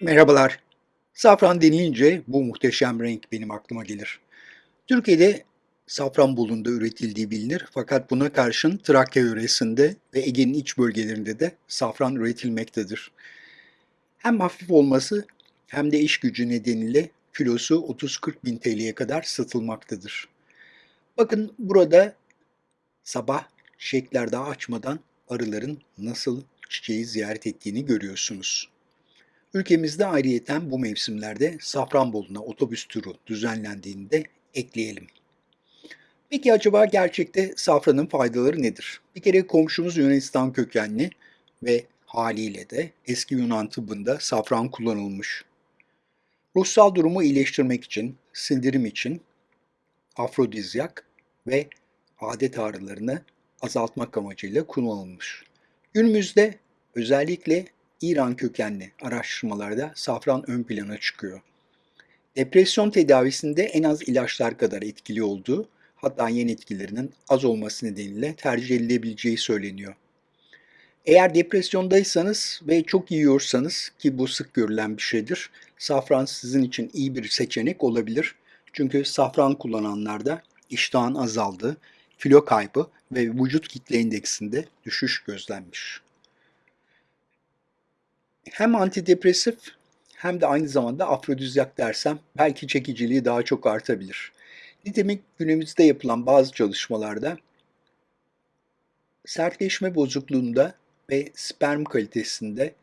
Merhabalar. Safran denilince bu muhteşem renk benim aklıma gelir. Türkiye'de Safranbolu'nda üretildiği bilinir fakat buna karşın Trakya yöresinde ve Ege'nin iç bölgelerinde de safran üretilmektedir. Hem hafif olması hem de iş gücü nedeniyle kilosu 30-40 bin TL'ye kadar satılmaktadır. Bakın burada sabah çiçekler daha açmadan arıların nasıl çiçeği ziyaret ettiğini görüyorsunuz. Ülkemizde ayrıyeten bu mevsimlerde Safranbolu'na otobüs turu düzenlendiğini de ekleyelim. Peki acaba gerçekte safranın faydaları nedir? Bir kere komşumuz Yunanistan kökenli ve haliyle de eski Yunan tıbbında safran kullanılmış. Ruhsal durumu iyileştirmek için, sindirim için afrodizyak ve adet ağrılarını azaltmak amacıyla kullanılmış. Günümüzde özellikle İran kökenli araştırmalarda safran ön plana çıkıyor. Depresyon tedavisinde en az ilaçlar kadar etkili olduğu, hatta yan etkilerinin az olması nedeniyle tercih edilebileceği söyleniyor. Eğer depresyondaysanız ve çok yiyorsanız ki bu sık görülen bir şeydir, safran sizin için iyi bir seçenek olabilir. Çünkü safran kullananlarda iştahın azaldığı, kilo kaybı ve vücut kitle indeksinde düşüş gözlenmiş hem antidepresif hem de aynı zamanda afrodizyak dersem belki çekiciliği daha çok artabilir. Nitekim günümüzde yapılan bazı çalışmalarda sertleşme bozukluğunda ve sperm kalitesinde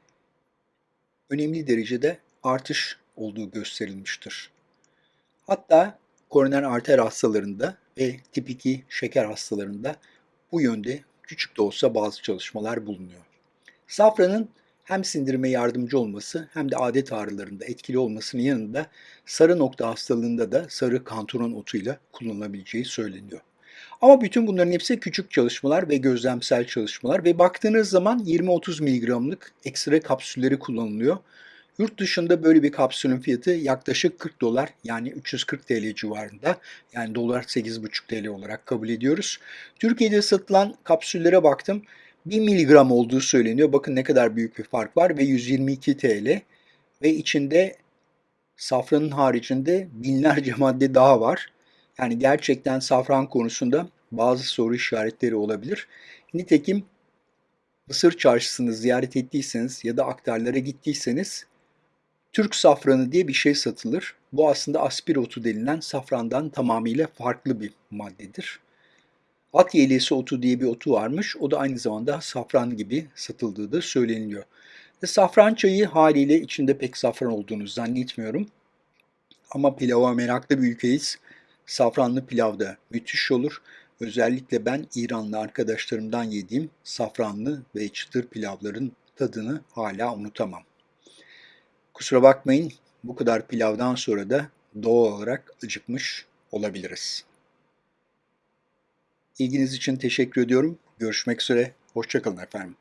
önemli derecede artış olduğu gösterilmiştir. Hatta koroner arter hastalarında ve tip 2 şeker hastalarında bu yönde küçük de olsa bazı çalışmalar bulunuyor. Safranın hem sindirime yardımcı olması hem de adet ağrılarında etkili olmasının yanında sarı nokta hastalığında da sarı kantaron otuyla kullanılabileceği söyleniyor. Ama bütün bunların hepsi küçük çalışmalar ve gözlemsel çalışmalar ve baktığınız zaman 20-30 miligramlık ekstra kapsülleri kullanılıyor. Yurt dışında böyle bir kapsülün fiyatı yaklaşık 40 dolar yani 340 TL civarında. Yani dolar 8,5 TL olarak kabul ediyoruz. Türkiye'de satılan kapsüllere baktım. 1 miligram olduğu söyleniyor. Bakın ne kadar büyük bir fark var ve 122 TL ve içinde safranın haricinde binlerce madde daha var. Yani gerçekten safran konusunda bazı soru işaretleri olabilir. Nitekim Mısır çarşısını ziyaret ettiyseniz ya da aktarlara gittiyseniz Türk safranı diye bir şey satılır. Bu aslında aspirotu denilen safrandan tamamıyla farklı bir maddedir. At yelesi otu diye bir otu varmış. O da aynı zamanda safran gibi satıldığı da söyleniliyor. Ve safran çayı haliyle içinde pek safran olduğunu zannetmiyorum. Ama pilava meraklı bir ülkeyiz. Safranlı pilav da müthiş olur. Özellikle ben İranlı arkadaşlarımdan yediğim safranlı ve çıtır pilavların tadını hala unutamam. Kusura bakmayın bu kadar pilavdan sonra da doğal olarak acıkmış olabiliriz. İlginiz için teşekkür ediyorum. Görüşmek üzere. Hoşçakalın efendim.